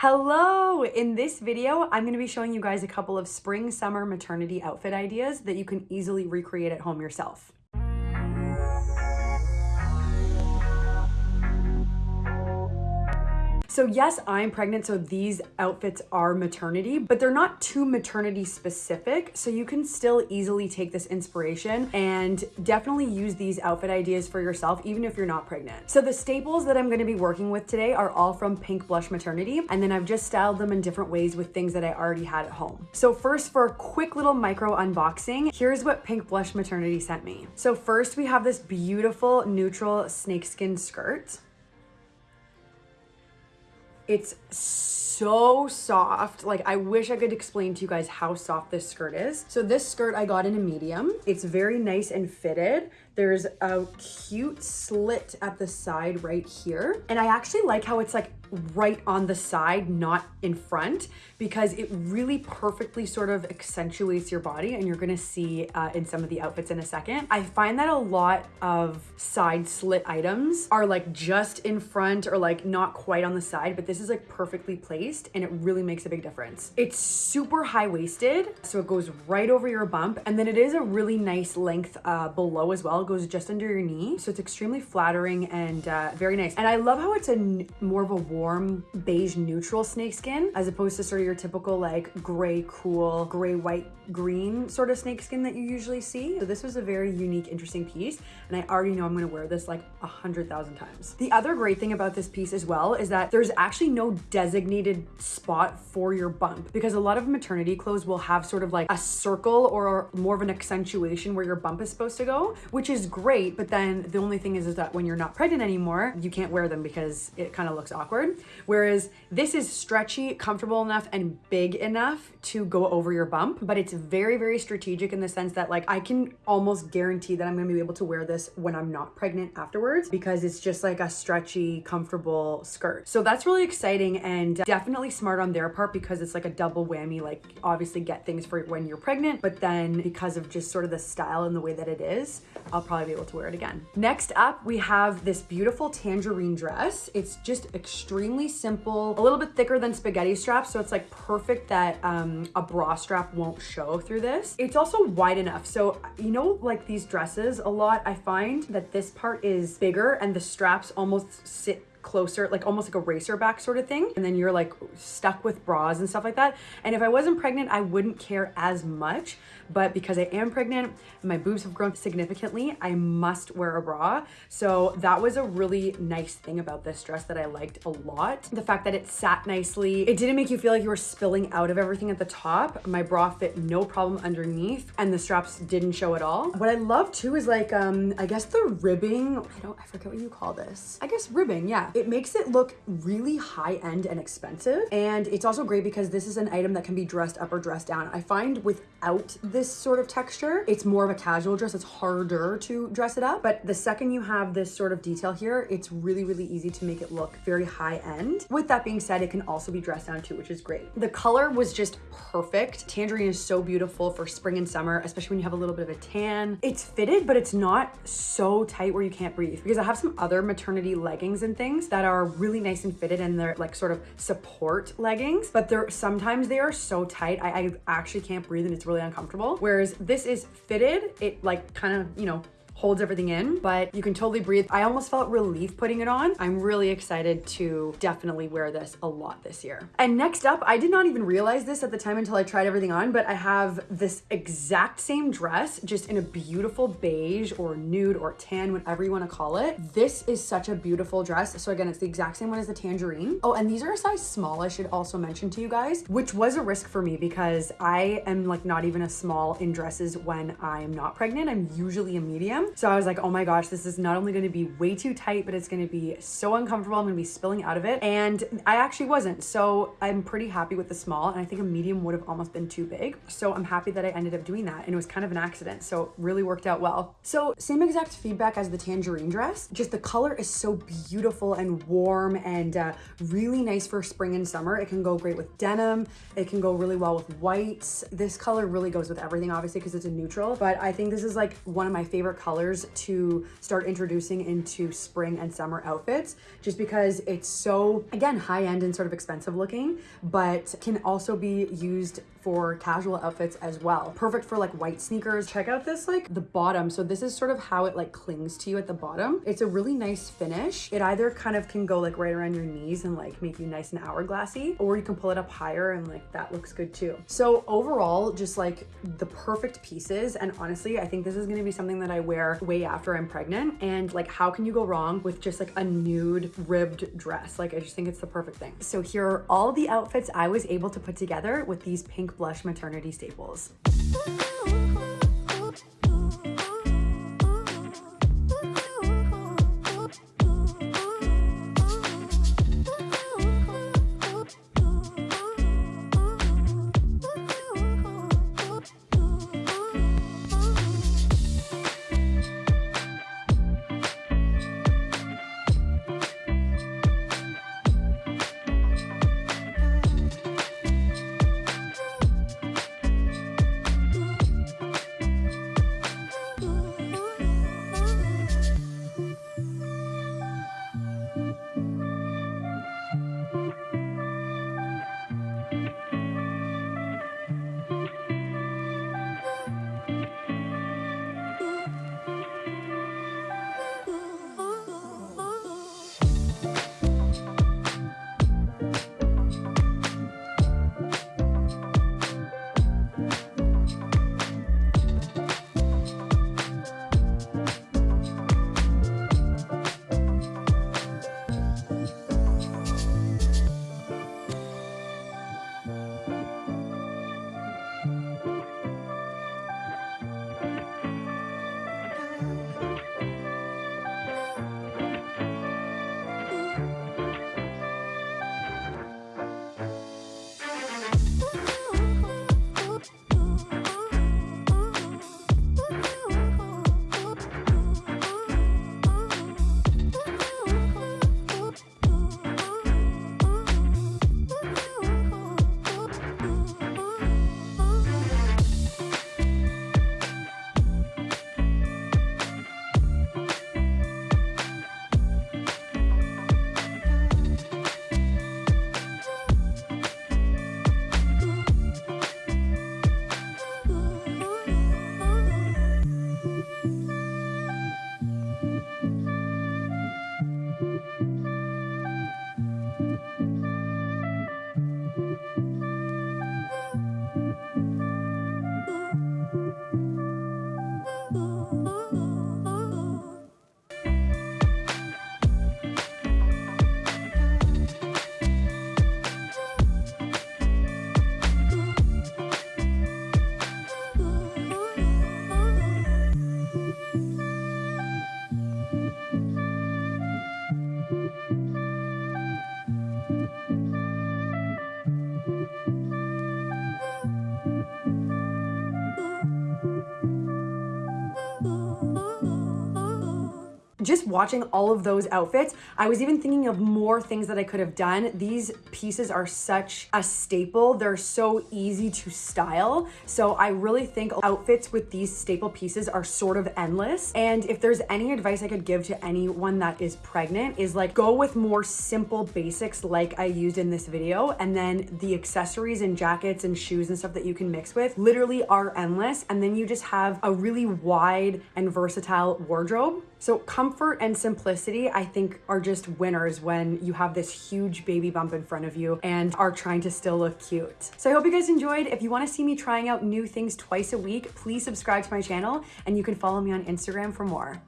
Hello! In this video, I'm gonna be showing you guys a couple of spring summer maternity outfit ideas that you can easily recreate at home yourself. So yes, I'm pregnant, so these outfits are maternity, but they're not too maternity specific. So you can still easily take this inspiration and definitely use these outfit ideas for yourself, even if you're not pregnant. So the staples that I'm gonna be working with today are all from Pink Blush Maternity, and then I've just styled them in different ways with things that I already had at home. So first for a quick little micro unboxing, here's what Pink Blush Maternity sent me. So first we have this beautiful neutral snakeskin skirt. It's so soft. Like I wish I could explain to you guys how soft this skirt is. So this skirt I got in a medium. It's very nice and fitted. There's a cute slit at the side right here. And I actually like how it's like right on the side, not in front, because it really perfectly sort of accentuates your body and you're gonna see uh, in some of the outfits in a second. I find that a lot of side slit items are like just in front or like not quite on the side, but this is like perfectly placed and it really makes a big difference. It's super high-waisted, so it goes right over your bump. And then it is a really nice length uh, below as well. Goes just under your knee. So it's extremely flattering and uh, very nice. And I love how it's a more of a warm beige neutral snakeskin as opposed to sort of your typical like gray cool gray white green sort of snakeskin that you usually see. So this was a very unique interesting piece and I already know I'm gonna wear this like a hundred thousand times. The other great thing about this piece as well is that there's actually no designated spot for your bump because a lot of maternity clothes will have sort of like a circle or more of an accentuation where your bump is supposed to go, which is great. But then the only thing is, is that when you're not pregnant anymore, you can't wear them because it kind of looks awkward. Whereas this is stretchy, comfortable enough and big enough to go over your bump, but it's very, very strategic in the sense that like I can almost guarantee that I'm gonna be able to wear this when I'm not pregnant afterwards because it's just like a stretchy, comfortable skirt. So that's really exciting and definitely smart on their part because it's like a double whammy, like obviously get things for when you're pregnant, but then because of just sort of the style and the way that it is, I'll probably be able to wear it again. Next up, we have this beautiful tangerine dress. It's just extremely simple, a little bit thicker than spaghetti straps. So it's like perfect that um, a bra strap won't show through this. It's also wide enough. So, you know, like these dresses a lot, I find that this part is bigger and the straps almost sit closer, like almost like a racer back sort of thing. And then you're like stuck with bras and stuff like that. And if I wasn't pregnant, I wouldn't care as much. But because I am pregnant, my boobs have grown significantly, I must wear a bra. So that was a really nice thing about this dress that I liked a lot. The fact that it sat nicely. It didn't make you feel like you were spilling out of everything at the top. My bra fit no problem underneath and the straps didn't show at all. What I love too is like, um, I guess the ribbing, I don't, I forget what you call this. I guess ribbing, yeah. It makes it look really high end and expensive. And it's also great because this is an item that can be dressed up or dressed down. I find without this sort of texture, it's more of a casual dress. It's harder to dress it up. But the second you have this sort of detail here, it's really, really easy to make it look very high end. With that being said, it can also be dressed down too, which is great. The color was just perfect. Tangerine is so beautiful for spring and summer, especially when you have a little bit of a tan. It's fitted, but it's not so tight where you can't breathe because I have some other maternity leggings and things that are really nice and fitted and they're like sort of support leggings, but they're sometimes they are so tight. I, I actually can't breathe and it's really uncomfortable. Whereas this is fitted, it like kind of, you know, holds everything in, but you can totally breathe. I almost felt relief putting it on. I'm really excited to definitely wear this a lot this year. And next up, I did not even realize this at the time until I tried everything on, but I have this exact same dress, just in a beautiful beige or nude or tan, whatever you want to call it. This is such a beautiful dress. So again, it's the exact same one as the tangerine. Oh, and these are a size small, I should also mention to you guys, which was a risk for me because I am like not even a small in dresses when I'm not pregnant. I'm usually a medium. So I was like, oh my gosh, this is not only gonna be way too tight, but it's gonna be so uncomfortable. I'm gonna be spilling out of it. And I actually wasn't. So I'm pretty happy with the small. And I think a medium would have almost been too big. So I'm happy that I ended up doing that. And it was kind of an accident. So it really worked out well. So same exact feedback as the tangerine dress. Just the color is so beautiful and warm and uh, really nice for spring and summer. It can go great with denim. It can go really well with whites. This color really goes with everything, obviously, because it's a neutral. But I think this is like one of my favorite colors colors to start introducing into spring and summer outfits just because it's so, again, high end and sort of expensive looking, but can also be used for casual outfits as well. Perfect for like white sneakers. Check out this like the bottom. So this is sort of how it like clings to you at the bottom. It's a really nice finish. It either kind of can go like right around your knees and like make you nice and hourglassy, or you can pull it up higher and like that looks good too. So overall, just like the perfect pieces. And honestly, I think this is gonna be something that I wear way after I'm pregnant. And like, how can you go wrong with just like a nude ribbed dress? Like, I just think it's the perfect thing. So here are all the outfits I was able to put together with these pink blush maternity staples. Just watching all of those outfits, I was even thinking of more things that I could have done. These pieces are such a staple. They're so easy to style. So I really think outfits with these staple pieces are sort of endless. And if there's any advice I could give to anyone that is pregnant is like go with more simple basics like I used in this video. And then the accessories and jackets and shoes and stuff that you can mix with literally are endless. And then you just have a really wide and versatile wardrobe. So comfort and simplicity, I think are just winners when you have this huge baby bump in front of you and are trying to still look cute. So I hope you guys enjoyed. If you wanna see me trying out new things twice a week, please subscribe to my channel and you can follow me on Instagram for more.